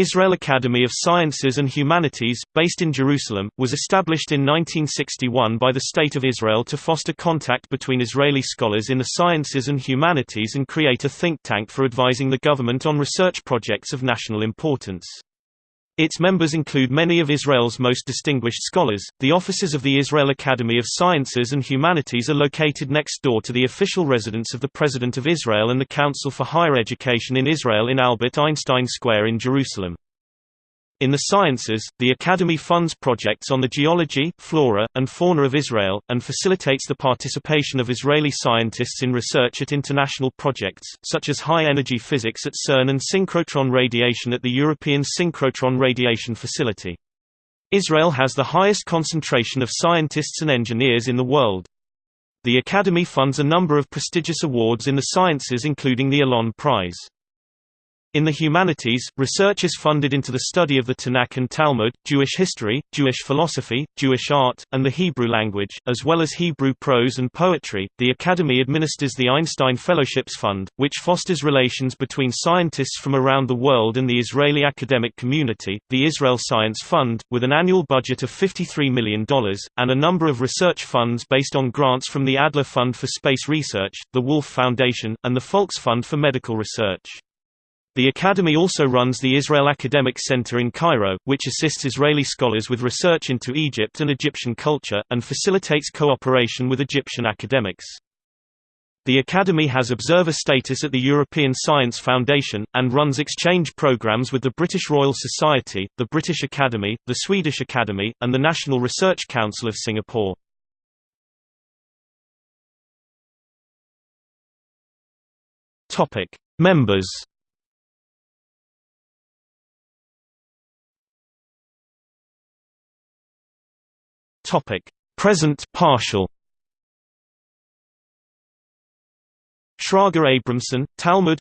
Israel Academy of Sciences and Humanities, based in Jerusalem, was established in 1961 by the State of Israel to foster contact between Israeli scholars in the sciences and humanities and create a think tank for advising the government on research projects of national importance. Its members include many of Israel's most distinguished scholars. The offices of the Israel Academy of Sciences and Humanities are located next door to the official residence of the President of Israel and the Council for Higher Education in Israel in Albert Einstein Square in Jerusalem. In the sciences, the Academy funds projects on the geology, flora, and fauna of Israel, and facilitates the participation of Israeli scientists in research at international projects, such as high-energy physics at CERN and synchrotron radiation at the European Synchrotron Radiation Facility. Israel has the highest concentration of scientists and engineers in the world. The Academy funds a number of prestigious awards in the sciences including the Allon Prize. In the humanities, research is funded into the study of the Tanakh and Talmud, Jewish history, Jewish philosophy, Jewish art, and the Hebrew language, as well as Hebrew prose and poetry. The Academy administers the Einstein Fellowships Fund, which fosters relations between scientists from around the world and the Israeli academic community, the Israel Science Fund, with an annual budget of $53 million, and a number of research funds based on grants from the Adler Fund for Space Research, the Wolf Foundation, and the Folks Fund for Medical Research. The Academy also runs the Israel Academic Center in Cairo, which assists Israeli scholars with research into Egypt and Egyptian culture, and facilitates cooperation with Egyptian academics. The Academy has observer status at the European Science Foundation, and runs exchange programs with the British Royal Society, the British Academy, the Swedish Academy, and the National Research Council of Singapore. Members Present partial. Shraga Abramson, Talmud.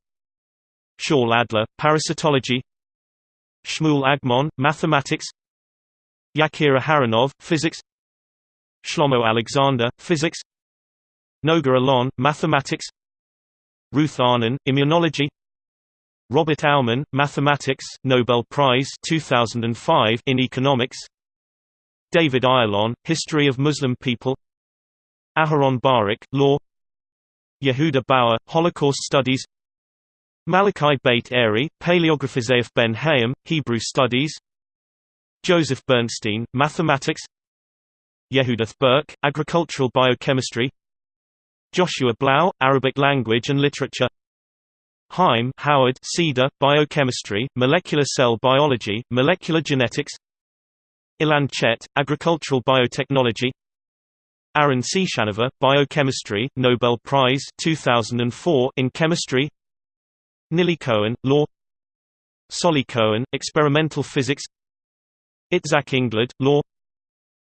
Shaul Adler, Parasitology. Shmuel Agmon, Mathematics. Yakir Aharonov, Physics. Shlomo Alexander, Physics. Noga Alon, Mathematics. Ruth Arnon, Immunology. Robert Aumann, Mathematics, Nobel Prize 2005 in Economics. David Ayalon, History of Muslim People. Aharon Barak, Law. Yehuda Bauer, Holocaust Studies. Malachi Beit Eri, Paleography Ben Hayim, Hebrew Studies. Joseph Bernstein, Mathematics. Yehudith Birk, Agricultural Biochemistry. Joshua Blau, Arabic Language and Literature. Haim Howard Cedar, Biochemistry, Molecular Cell Biology, Molecular Genetics Ilan Chet, Agricultural Biotechnology. Aaron C. Ciechanover, Biochemistry, Nobel Prize 2004 in Chemistry. Nili Cohen, Law. Solly Cohen, Experimental Physics. Itzhak Englard, Law.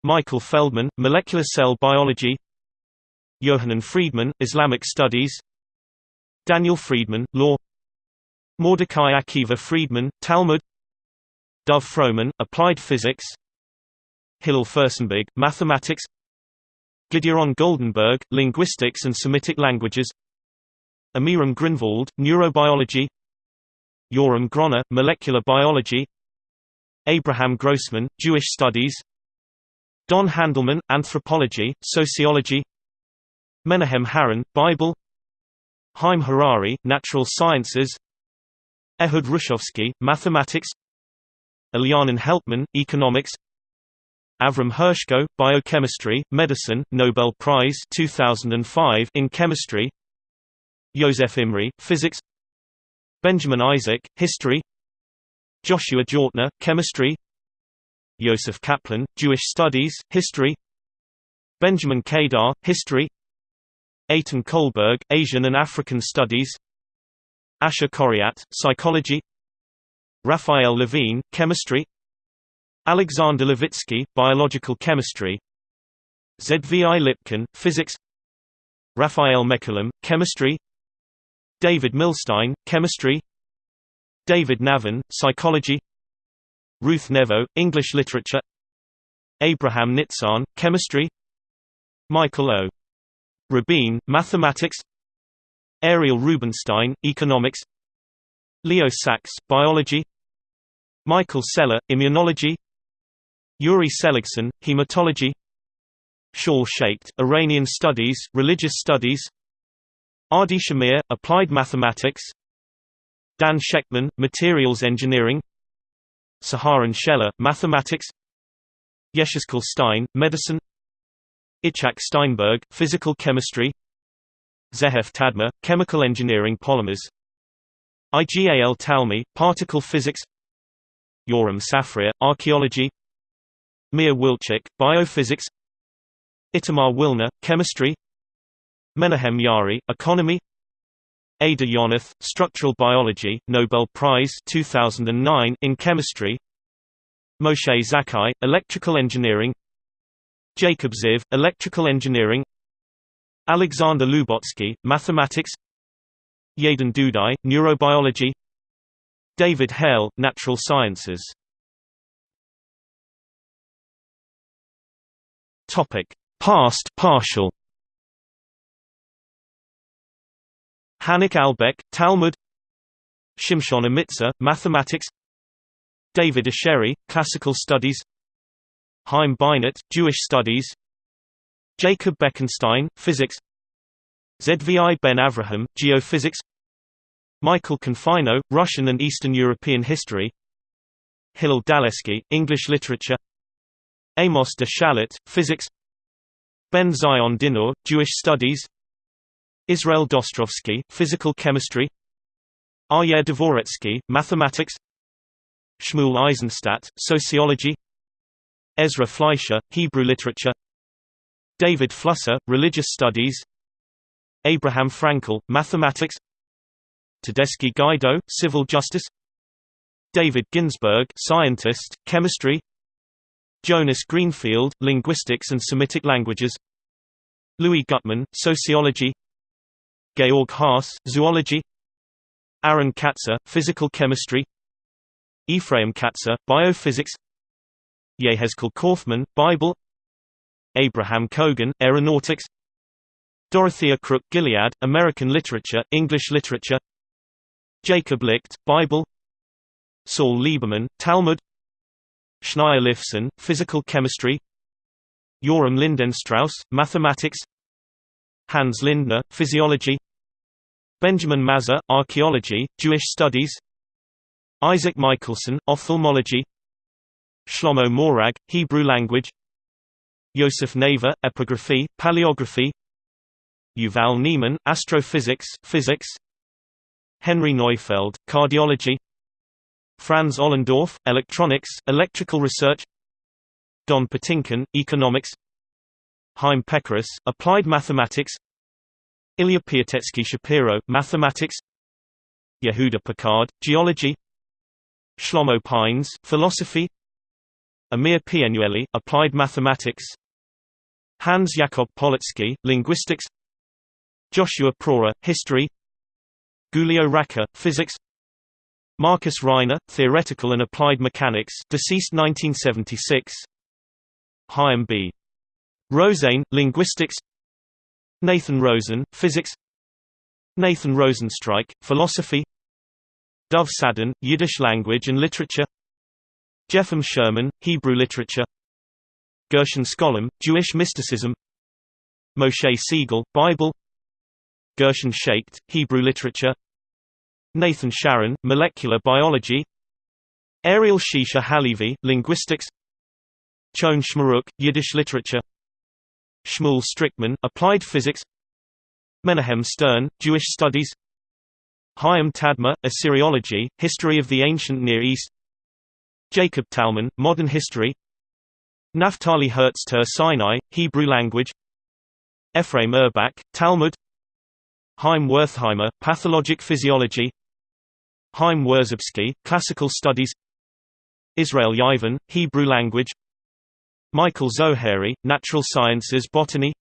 Michael Feldman, Molecular Cell Biology. Yohanan Friedman, Islamic Studies. Daniel Friedman, Law. Mordecai Akiva Friedman, Talmud. Dov Frohman, Applied Physics Hillel Furstenberg, Mathematics Gideon Goldenberg, Linguistics and Semitic Languages Amiram Grinvald, Neurobiology Yoram Groner, Molecular Biology Abraham Grossman, Jewish Studies Don Handelman, Anthropology, Sociology Menahem Haran, Bible Haim Harari, Natural Sciences Ehud Hrushovski, Mathematics Elhanan Helpman, Economics Avram Hershko, Biochemistry, Medicine, Nobel Prize 2005 in Chemistry. Yosef Imry, Physics. Benjamin Isaac, History. Joshua Jortner, Chemistry. Yosef Kaplan, Jewish Studies, History. Benjamin Kedar, History. Eitan Kohlberg, Asian and African Studies. Asher Koriat, Psychology. Raphael Levine, Chemistry Alexander Levitzki, Biological Chemistry. Zvi Lipkin, Physics. Raphael Mechoulam, Chemistry. David Milstein, Chemistry. David Navin, Psychology. Ruth Nevo, English Literature. Abraham Nitzan, Chemistry. Michael O. Rabin, Mathematics. Ariel Rubinstein, Economics. Leo Sachs, Biology. Michael Sela, Immunology Yuri Seligsohn, Hematology Shaul Shaicht, Iranian Studies, Religious Studies Adi Shamir, Applied Mathematics Dan Shechtman, Materials Engineering Saharon Shelah, Mathematics Yeshezkel Stein, Medicine Itzhak Steinberg, Physical Chemistry Zehev Tadmor, Chemical Engineering Polymers Igal Talmi, Particle Physics Yoram Safria, Archaeology Mir Wilchek, Biophysics. Itamar Wilner, Chemistry. Menahem Yaari, Economy. Ada Yonath, Structural Biology, Nobel Prize 2009 in Chemistry. Moshe Zakai, Electrical Engineering. Jacob Ziv, Electrical Engineering. Alexander Lubotsky, Mathematics. Yadin Dudai, Neurobiology. David Hale, Natural Sciences Topic: Past partial. Hanoch Albeck, Talmud. Shimshon Amitsur, Mathematics. David Asheri, Classical Studies. Haim Beinart, Jewish Studies. Jacob Bekenstein, Physics. Zvi Ben Avraham, Geophysics. Michael Confino, Russian and Eastern European History. Hillel Daleski, English Literature. Amos de Shalit, Physics Ben Zion Dinur, Jewish Studies Israel Dostrovsky, Physical Chemistry Aryeh Dvoretzky, Mathematics Shmuel Eisenstadt, Sociology Ezra Fleischer, Hebrew Literature David Flusser, Religious Studies Abraham Fraenkel, Mathematics Tedeschi Guido, Civil Justice David Ginsburg, Scientist, Chemistry Jonas Greenfield, Linguistics and Semitic Languages. Louis Guttman, Sociology. Georg Haas, Zoology. Aaron Katzir, Physical Chemistry. Ephraim Katzir, Biophysics. Yehezkel Kaufman, Bible. Abraham Kogan, Aeronautics. Dorothea Krook Gilead, American Literature, English Literature. Jacob Licht, Bible. Saul Lieberman, Talmud Shneior Lifson, Physical Chemistry. Yoram Lindenstrauss, Mathematics. Hans Lindner, Physiology. Benjamin Mazar, Archaeology, Jewish Studies. Isaac Michaelson, Ophthalmology. Shlomo Morag, Hebrew Language. Yosef Naveh, Epigraphy, Paleography. Yuval Ne'eman, Astrophysics, Physics. Henry Neufeld, Cardiology Franz Ollendorff, Electronics, Electrical Research Don Patinkin, Economics Chaim Pekeris, Applied Mathematics Ilya Piatetsky Shapiro, Mathematics Yehuda Picard, Geology Shlomo Pines, Philosophy Amir Pnueli, Applied Mathematics Hans Jakob Polotsky, Linguistics Joshua Prawer, History Giulio Racah, Physics Marcus Reiner, Theoretical and Applied Mechanics deceased 1976 Chaim B. Rosane, Linguistics. Nathan Rosen, Physics. Nathan Rotenstreich, Philosophy. Dov Sadan, Yiddish Language and Literature. Jefim Schirmann, Hebrew Literature. Gershon Scholem, Jewish Mysticism. Moshe Siegel, Bible. Gershon Shaicht, Hebrew Literature Nathan Sharon, Molecular Biology. Ariel Shisha Halevi, Linguistics. Chon Shmeruk, Yiddish Literature. Shmuel Shtrikman, Applied Physics. Menahem Stern, Jewish Studies. Chaim Tadmor, Assyriology, History of the Ancient Near East. Jacob Talmon, Modern History. Naftali Hertz Tur-Sinai, Hebrew Language. Ephraim Urbach, Talmud. Heim Wertheimer, Pathologic Physiology Chaim Wirszubski, Classical Studies Israel Yeivin, Hebrew Language Michael Zohary, Natural Sciences Botany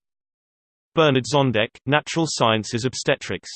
Bernard Zondek, Natural Sciences Obstetrics